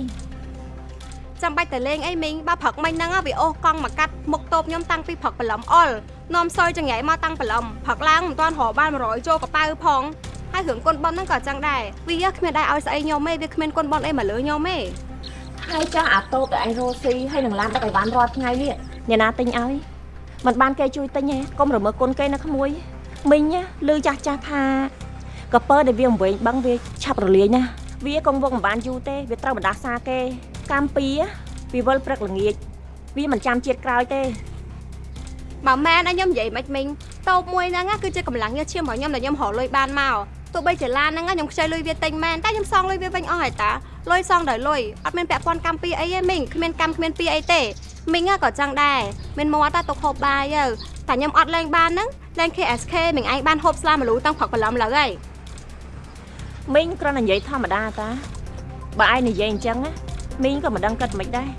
ចាំបាច់តែលេងអីមីងបើព្រឹកមិញហ្នឹងវាអូសកង់មកកាត់មុខតូបខ្ញុំតាំងពីព្រឹកព្រលឹមអល់នាំសយចង្រៃមកតាំងព្រលឹមព្រឹកឡើងមិនទាន់រកបាន100ចូលកប៉ៅផងហើយរឿងគុណប៉ុនហ្នឹងក៏ចឹងដែរវាគ្មានដែរឲ្យស្អីខ្ញុំទេវាគ្មានគុណប៉ុនអីមកលើខ្ញុំទេហហើយចាស់អាតូបដែលអញរស់ស៊ីហើយនឹងឡានដឹកឲ្យបានរាល់ថ្ងៃនេះអ្នកណាទិញឲ្យមិនបានគេជួយទិញទេកុំរមើលគុណគេណាក្មួយមីងណាឮចាស់ចាស់ថាកពើដែលវាវែងបឹងវាឆាប់រលាយណាវាកងវងមិនបានយូរទេវាត្រូវបណ្ដាសាគេ កម្មពីវាវិលព្រឹកល្ងាចវាមិនចាំជាតិក្រោយទេបើមែនឲ្យខ្ញុំនិយាយមិនមិញតូបមួយហ្នឹងណាគឺជាកម្លាំងញើសឈាមរបស់ខ្ញុំដែលខ្ញុំរកលុយបានមកទោះបីជាឡានហ្នឹងណាខ្ញុំខ្ចីលុយវាទិញមែនតែខ្ញុំសងលុយវាវិញអស់ហើយតាលុយសងដោយលុយអត់មានពាក់ព័ន្ធកម្មពីអីទេមីងគ្មានកម្មគ្មានពីអីទេមីងណាក៏ចឹងដែរមានមាត់តែទុកហូបបាយទៅតែខ្ញុំអត់លេងបានហ្នឹងលេង KSK មីងឯងបានហូបស្លាមលូតាំងព្រឹកព្រលឹមលើហើយមីងគ្រាន់តែនិយាយធម្មតាតាបើឯងនិយាយអញ្ចឹងណា មីងក៏មិនដឹងគិតមិនដែរ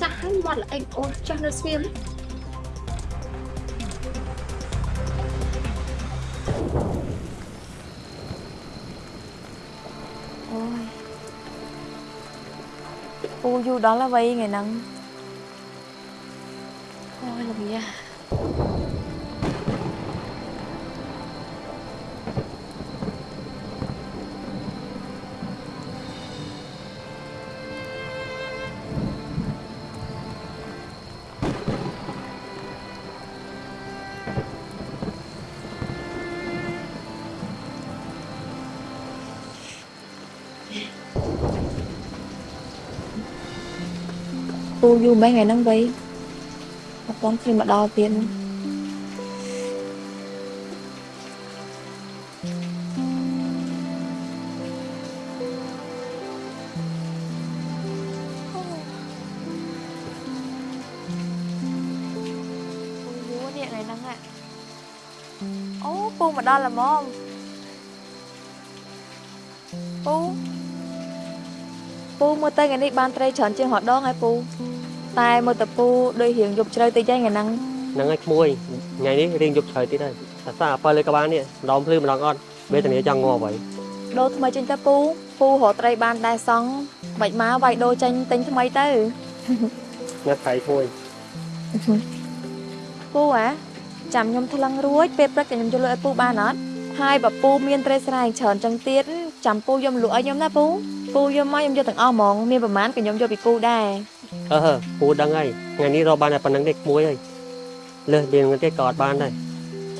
ចាស់ហើយមាត់ល្អិតអូនចាស់នៅស្ងៀម យូរដល់ហើយថ្ងៃហ្នឹង យូរមែនថ្ងៃហ្នឹងវៃអត់ទាន់ឃើញមកដល់ទៀតពូយូរនេះថ្ងៃហ្នឹងอะអូពូមកដល់ល្មមពូពូមើលទៅថ្ងៃនេះបានត្រីច្រើនជាងរហដងហើយពូ តែមើលទៅពូដូចរៀងយប់ជ្រៅតិចហើយថ្ងៃហ្នឹងហ្នឹងហើយក្មួយថ្ងៃនេះរៀងយប់ជ្រៅទៀតហើយអាសាអប៉ិលលើក្បាលនេះម្ដងភ្លឺម្ដងអត់វេទនាចង់ងាប់ហើយដូរថ្មីចេញទៅពូពូរកត្រីបានដែរសងមិនមកវាយដូរចេញទិញថ្មីទៅអ្នកថៃក្មួយពូអាចាំខ្ញុំថ្លឹងរួចពេលព្រឹកចាំខ្ញុំយកលក់ឲ្យពូបានអត់ហើយបើពូមានត្រីស្រែច្រើនចឹងទៀតចាំពូយកមកលក់ឲ្យខ្ញុំណាពូពូយកមកខ្ញុំយកទាំងអស់ហ្មងមានប្រមាណក៏ខ្ញុំយកពីពូដែរ អឺហឺពូដឹងហើយថ្ងៃនេះរកបានតែប៉ុណ្្នឹងទេក្មួយហើយលើសមានទៀតក៏អត់បានដែរ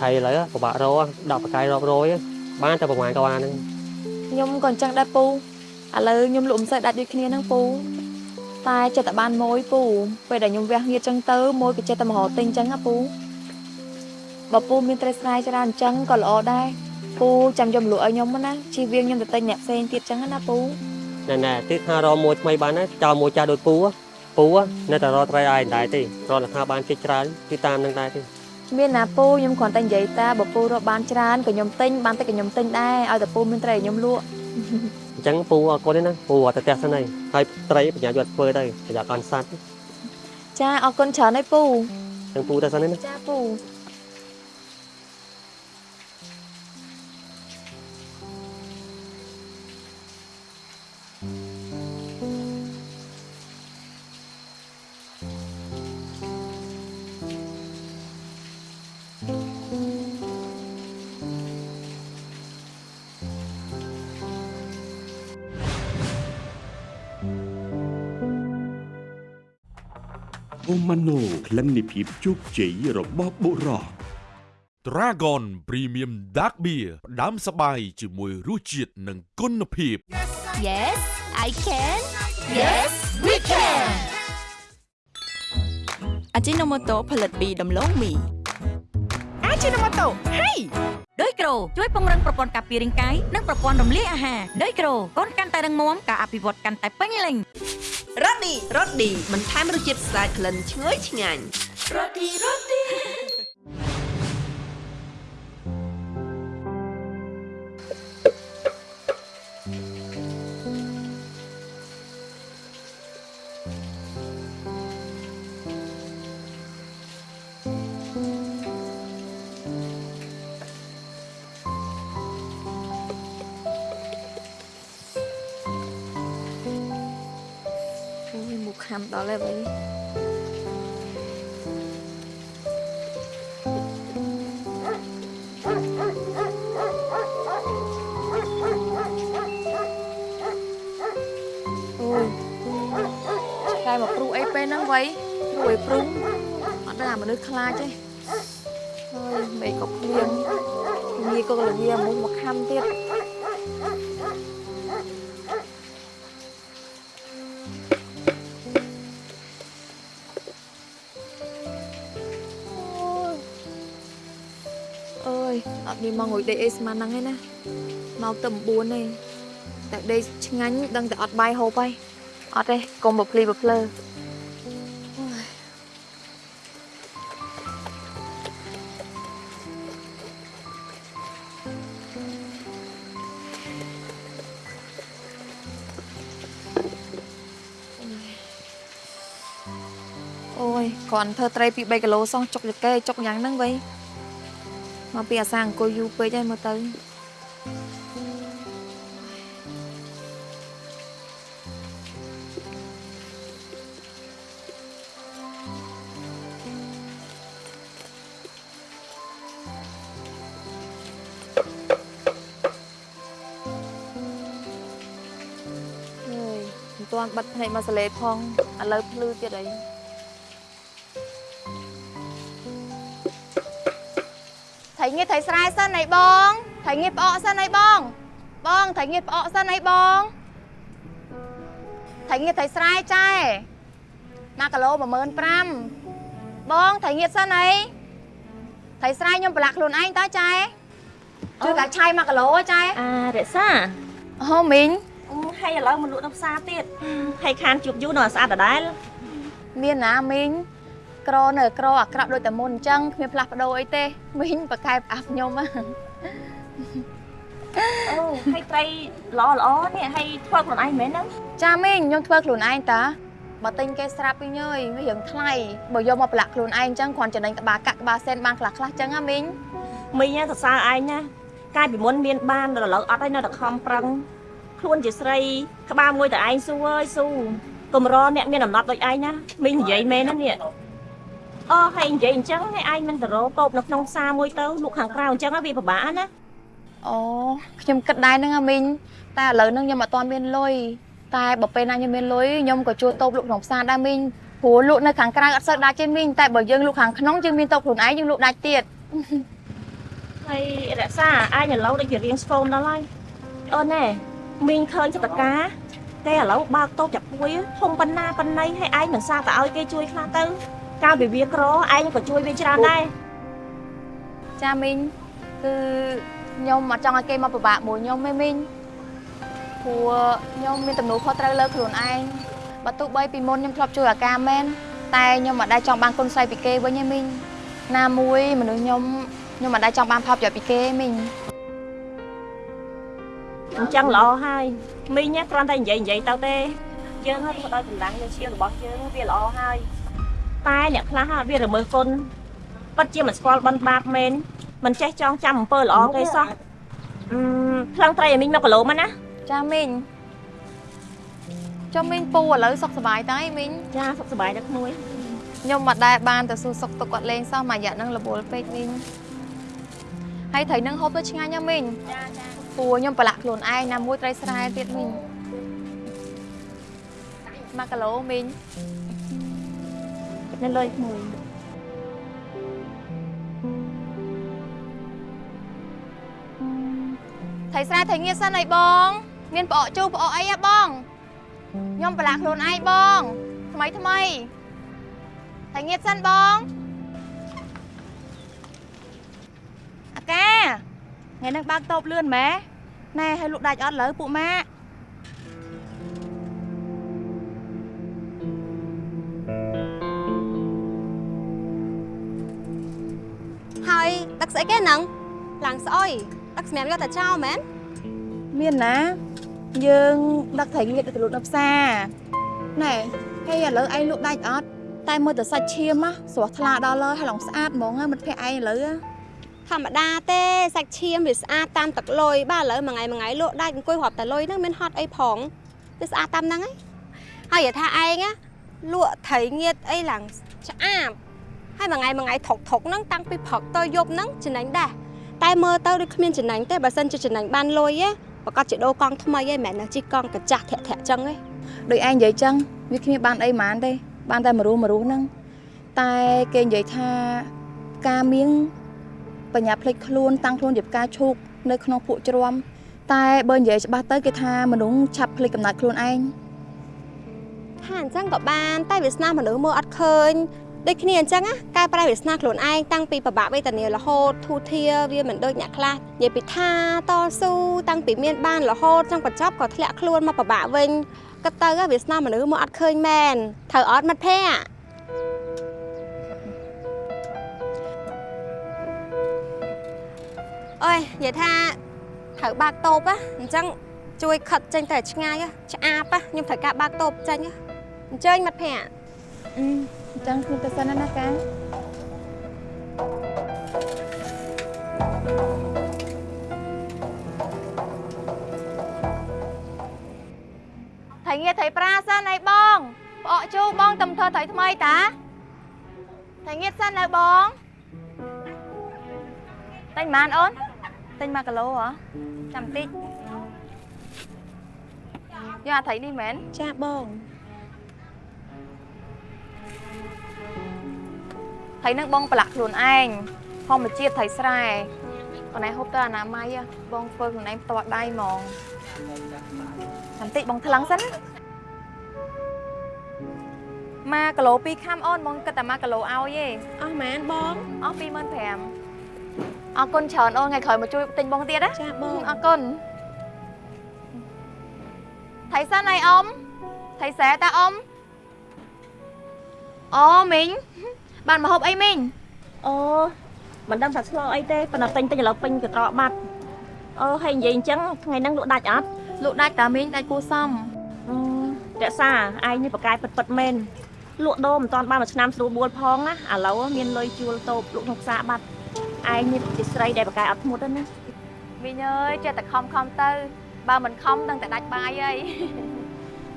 ថៃឥឡូវពិបាករកដាក់បកាយរាប់រយបានតែប្រហែលក៏បានហ្នឹងខ្ញុំក៏អញ្ចឹងដែរពូឥឡូវខ្ញុំលក់មិនសូវដាច់ដូចគ្នាហ្នឹងពូតែចិត្តតែបានមួយពូពេលដែលខ្ញុំវះងៀតចឹងទៅមួយក៏ចិត្តតែមករកទិញចឹងណាពូបើពូមានត្រីស្រែច្រើនអញ្ចឹងក៏ល្អដែរពូចាំយកមកលក់ឲ្យខ្ញុំណាជិះវៀងខ្ញុំទៅទិញអ្នកផ្សេងទៀតចឹងណាពូណែណែទៀតថារកមួយថ្មីបានណាចោលមួយចាស់ដូចពូហ៎ ពូហ៎នៅតែរកត្រីឲ្យដែរទេរកលក្ខណៈបានជិះច្រើនគឺតាមនឹងដែរទេមានណាពូខ្ញុំគ្រាន់តែនិយាយតាបើពូរកបានច្រើនក៏ខ្ញុំទិញបានតិចក៏ខ្ញុំទិញដែរឲ្យតែពូមានត្រីឲ្យខ្ញុំលក់អញ្ចឹងពូអរគុណទេណាពូអត់ទៅផ្ទះសិនហើយហើយត្រីបញ្ញាយកធ្វើទៅប្រយ័ត្នកាន់សัตว์ចាអរគុណច្រើនហើយពូអញ្ចឹងពូទៅសិនហើយណាចាពូ ក្លិននៃភាពជោគជ័យរបស់បុរស Dragon Premium Dark Beer ផ្ដាំសបាយជាមួយរសជាតិនិងគុណភាព Yes I can Yes we can អាជីណូម៉ូតូផលិតពីដំឡូងមីអាជីណូម៉ូតូហេដោយក្រូជួយពង្រឹងប្រព័ន្ធការពាររាងកាយនិងប្រព័ន្ធរំលាយអាហារដោយក្រូកូនកាន់តែរឹងមាំការអភិវឌ្ឍកាន់តែពេញលេញ រ៉ូឌីរ៉ូឌីបន្ថែមរសជាតិស្អាតក្លិនឈ្ងុយឆ្ងាញ់អូយមុខ ខខំដល់ហើយវិញអូយឆ្កែមកព្រុសអីពេលហ្នឹងវៃព្រុសអីព្រុសអត់ដឹងអាមនុស្សខ្លាចទេហើយមេក៏ភ្លៀងងាយក៏លវាមុខមកខំទៀត នមកងុយដេកអីស្មានហ្នឹងឯណាមកទៅ9ឯងតែដេកឆ្ងាញ់ដឹងតែអត់បាយហូបហើយអត់ទេកុំបភ្លីបភ្លើអូយអូយគ្រាន់ធ្វើត្រីពី3គីឡូសោះចុកចកេចុកយ៉ាងហ្នឹងវៃ មកពីអាសាអង្គុយយូរពេកហើយមើលទៅអើយមិនទាន់បិទភ្នែកមកសលេផងឥឡូវភ្លឺទៀតអី ថៃងៀតថៃស្រែសិនអីបងថៃងៀតផ្អកសិនអីបង បងថៃងៀតផ្អកសិនអីបងថៃងៀតថៃស្រែចែ1គីឡូ15000បងថៃងៀតសិនអីថៃស្រែខ្ញុំប្រឡាក់ខ្លួនឯងតើចែជួយកាឆៃ1គីឡូចែអារក្សាអូមីងអឺហើយឥឡូវមកលក់នៅផ្សារទៀតហើយខានជប់យូរនៅស្អាតដដែលមានណាមីង ក្រនៅក្រអាក្រក់ដូចតែមុនអញ្ចឹងគ្មានផ្លាស់ប្ដូរអីទេមីងប្រកែបអាប់ខ្ញុំហ៎អូហើយត្រីល្អល្អនេះហើយធ្វើខ្លួនឯងមែនហ្នឹងចាមីងខ្ញុំធ្វើខ្លួនឯងតាបើទិញគេស្រាប់វិញអើយវារឿងថ្លៃបើយកមកប្រឡាក់ខ្លួនឯងអញ្ចឹងគ្រាន់ចំណេញក្បាលកាក់ក្បាលសែនបានខ្លះខ្លះអញ្ចឹងហ៎មីងមីងសរសើរឯងណាកាលពីមុនមានបានដល់ឥឡូវអត់ហើយនៅតែខំប្រឹងខ្លួនជាស្រីក្បាលមួយតែឯងស៊ូអើយស៊ូកំរអ្នកមានអំណត់ដូចឯងណាមីងនិយាយមែនណានេះ អូហើយនិយាយអញ្ចឹងហើយឯងមិនទៅរកតូបនៅក្នុងផ្សារមួយទៅលក់ខាងក្រៅអញ្ចឹងវាពិបាកណាអូខ្ញុំគិតដែរហ្នឹងហ៎មីងតែឥឡូវហ្នឹងខ្ញុំអត់ទាន់មានលុយតែបើពេលណាខ្ញុំមានលុយខ្ញុំក៏ជួលតូបលក់ក្នុងផ្សារដែរមីងព្រោះលក់នៅខាងក្រៅអត់សូវដាច់ទេមីងតែបើយើងលក់ខាងក្នុងយើងមានតូបខ្លួនឯងយើងលក់ដាច់ទៀតហើយរក្សាឯងឥឡូវដូចជារៀងស្គមដល់ហើយអូនណែមីងឃើញចតកាតែឥឡូវបើកតូបចាក់ពួយធំប៉ុណ្ណាប៉ុណ្ណីហើយឯងមិនសាទៅឲ្យគេជួយខ្លះទៅ កាលពីវាក្រឯងក៏ជួយវាច្រើនដែរចាមីងគឺខ្ញុំអត់ចង់ឲ្យគេមកពិបាកមួយខ្ញុំទេមីងព្រោះខ្ញុំមានទំនួលខុសត្រូវលើខ្លួនឯងបើទោះបីពីមុនខ្ញុំធ្លាប់ជួយអាការមែនតែខ្ញុំមិនដែលចង់បានគុណស្រីពីគេវិញទេមីងណាមួយមនុស្សខ្ញុំខ្ញុំមិនដែលចង់បានផលប្រយោជន៍ពីគេទេមីងអញ្ចឹងល្អហើយមីងគ្រាន់តែនិយាយនិយាយទៅទេយើងហត់ធ្វើដោយកម្លាំងយើងឈាមរបស់យើងវាល្អហើយ តែអ្នកខ្លះហ่ะវារមើលគុណពិតជាមិនស្គាល់បិណ្ឌបាបមែនមិនចេះចងចាំអំពើល្អគេសោះអឺផ្លឹងត្រីឲ្យមីង1គីឡូមកណាចាមីងចុះមីងពូឥឡូវសុខសប្បាយតើមីងចាសុខសប្បាយដល់ក្មួយខ្ញុំមិនដែលបានទៅសួរសុខទុក្ខគាត់លេងសោះមួយរយៈហ្នឹងរវល់ពេកមីងហើយត្រីនឹងហូបទៅឆ្ងាញ់ណាមីងចាចាពូខ្ញុំប្រឡាក់ខ្លួនឯងណាមួយត្រីស្រែទៀតមីង1គីឡូមីង នៅលើក្មួយថៃស្រែថៃងៀតសិនអីបង មានផ្អកជូរផ្អកអីហ៎បងខ្ញុំប្រឡាក់ខ្លួនឯងបង ថ្មីថ្មីថៃងៀតសិនបងអាកាថ្ងៃនេះបើកតូបលឿនម៉ែណែឲ្យលក់ដាច់អត់លើពួកម៉ាក់ ស្អីគេហ្នឹងឡើងស្អុយដឹកសម្រាប់យកតែចោលមែនមានណា យើងដឹកថៃងៀតទៅលក់នៅផ្សារណែហើយឥឡូវឯងលក់ដាច់អត់តែមើលទៅសាច់ឈាមហ៎ស្រស់ថ្លាដល់លើហើយឡងស្អាតហ្មងហ៎មិត្តភក្តិឯងឥឡូវហ៎ធម្មតាទេសាច់ឈាមវាស្អាតតាមទឹកលុយបាទឥឡូវមួយថ្ងៃមួយថ្ងៃលក់ដាច់អង្គុយរាប់តែលុយហ្នឹងមានហត់អីផងវាស្អាតតាមហ្នឹងហើយហើយនិយាយថាឯងណាលក់ត្រីងៀតអីឡើងឆ្អាប ហើយមួយថ្ងៃមួយថ្ងៃថុកថុកហ្នឹងតាំងពីព្រឹកទៅយប់ហ្នឹងចំណេញដែរតែមើលទៅដូចគ្មានចំណេញទេបើសិនជាចំណេញបានលុយឯងប្រកាសជាដូរកង់ថ្មីឯងមិនមែននៅជិះកង់កាចាស់ធាក់ធាក់ចឹងឯងដូចឯងនិយាយចឹងវាគ្មានបានអីហ្មងទេបានតែមួយរស់មួយរស់ហ្នឹងតែគេនិយាយថាការមៀងបញ្ញាភ្លេចខ្លួនតាំងខ្លួនជាផ្កាឈូកនៅក្នុងពួកជ្រាំតែបើនិយាយច្បាស់ទៅគេថាមនុស្សឆាប់ភ្លេចកំណត់ខ្លួនឯងថាអញ្ចឹងក៏បាន តែវាសនាមនុស្សមើលអត់ឃើញ ដូចគ្នាអញ្ចឹងណាកែប្រែវាសនាខ្លួនឯងតាំងពីប្របាក់វេទនារហូតធូធាវាមិនដូចអ្នកខ្លះនិយាយពីថាតស៊ូតាំងពីមានបានរហូតចង់បញ្ចប់ក៏ធ្លាក់ខ្លួនមកប្របាក់វិញក៏ទៅហ៎វាសនាមនុស្សមើលអត់ឃើញមែនត្រូវអត់មិត្តភ័ក្តិអើយនិយាយថាត្រូវបើកតូបណាអញ្ចឹងជួយខិតចេញទៅឲ្យឆ្ងាយហ៎ឆ្អាបណាខ្ញុំត្រូវការបើកតូបចេញហ៎អញ្ជើញមិត្តភ័ក្តិ អឺអញ្ចឹងខ្ញុំទៅសិនណាកាថៃងារថៃប្រាសិនអីបងផ្អកជូបងតំធ្វើថៃថ្មីតាថៃងារសិននៅបងតែញម៉ានអូនតែញ1គីឡូហ៎ចាំតិចយកអាថៃនេះមែនចាបង ថៃនឹងបងប្រឡាក់ខ្លួនឯងធម្មជាតិថៃស្រែបងឯងហូបទៅអនាម័យហ៎បងធ្វើខ្លួនឯងផ្ទាល់ដៃហ្មងចាំតិចបងថ្លឹងសិនម៉ាគីឡូ2ខាំអូនបងគិតតែ1គីឡូឲ្យទេអស់ម៉ានបងអស់25000អរគុណច្រើនអូនថ្ងៃក្រោយមកជួយទិញបងទៀតណាចាបងអរគុណថៃសិនអីអ៊ំថៃសែតាអ៊ំអូមីង បានមកហូបអីមីងអូមិនដឹងថាឆ្លោអីទេប៉ុន្តែទិញទិញឥឡូវពេញកត្រកបាត់អូហើយនិយាយអញ្ចឹងថ្ងៃហ្នឹងលក់ដាច់អត់លក់ដាច់តាមីងដាច់គួសមអឺរក្សាឯងនេះបកកាយពិតពិតមែនលក់ដូរមិនតាន់បានមួយឆ្នាំស្រួលបួលផងណាឥឡូវមានលុយជួលតូបលក់ក្នុងផ្សារបាត់ឯងនេះជាស្រីដែលបកកាយអត់ធ្មត់ទេណាមីងអើយចេះតែខំខំទៅ បើមិនខំដឹងតែដាច់បាយហើយ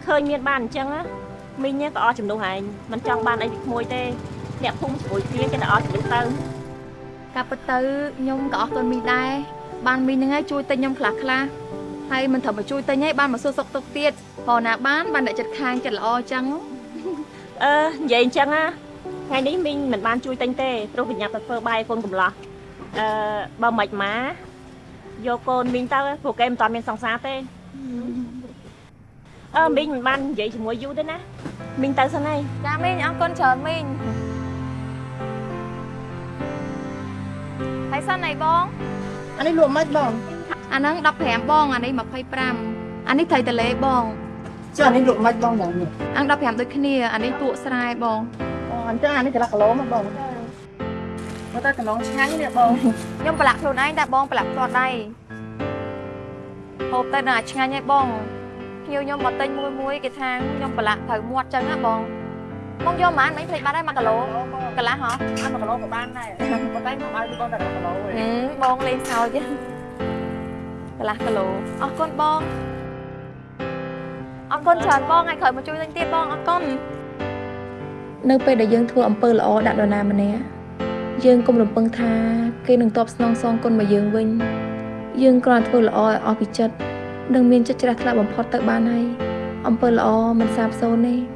ឃើញមានបានអញ្ចឹងណាមីងក៏អស់ចំនួនឯងមិនចង់បានអីពីក្មួយទេ អ្នកភូមិជាមួយគ្នាគេទៅអស់ចំនួនទៅកាពិតទៅខ្ញុំក៏អរគុណមីងដែរបានមីងហ្នឹងឯងជួយទិញខ្ញុំខ្លះខ្លះហើយមិនត្រឹមតែជួយទិញឯងបានមកសួរសុខទុក្ខទៀតព្រោះណាបានបានអ្នកចិត្តខាងចិត្តល្អអញ្ចឹងអឺនិយាយអញ្ចឹងណាថ្ងៃនេះមីងមិនបានជួយទិញទេព្រោះប្រញាប់ទៅធ្វើបាយកូនកំឡោះអឺបើមិនមកយកកូនមីងទៅព្រោះគេមិនតាន់មានសង្សារទេអឺមីងមិនបាននិយាយជាមួយយូរទេណាមីងទៅសិនហើយចាមីងអរគុណច្រើនមីង ហើយសិនអីបងអានេះលក់មិនបងអាហ្នឹង15បងអានេះ25អានេះត្រីតលេបងចុះអានេះលក់មិនបងយ៉ាងនេះអាំង15ដូចគ្នាអានេះពួកស្រែបងអូអញ្ចឹងអានេះកន្លះគីឡូមកបងមកតែកន្លងឆ្ងាញ់នេះបងខ្ញុំប្រឡាក់ខ្លួនឯងតែបងប្រឡាក់ផ្ទាល់ដៃហូបទៅដល់ឆ្ងាញ់ហើយបងភ្ញៀវខ្ញុំមកទិញមួយមួយគេថាខ្ញុំប្រឡាក់ត្រូវមាត់ចឹងណាបង បងយកប៉ុន្មានមិញភ្លេចបាត់ហើយ1គីឡូកន្លះហ៎អា1គីឡូក៏បានដែរប៉ុន្តែខ្ញុំឲ្យបងតែ1គីឡូឯងហឹមបងលេងសើចកន្លះគីឡូអរគុណបងអរគុណច្រើនបងថ្ងៃក្រោយមកជួយទិញទៀតបងអរគុណនៅពេលដែលយើងធ្វើអំពើល្អដាក់នរណាម្នាក់យើងកុំរំពឹងថាគេនឹងតបស្នងសងគុណមកយើងវិញ យើងគ្រាន់ធ្វើល្អឲ្យអស់ពីចិត្តនិងមានចិត្តជ្រះថ្លាបំផុតទៅបានហើយអំពើល្អមិនសាបសូន្យទេ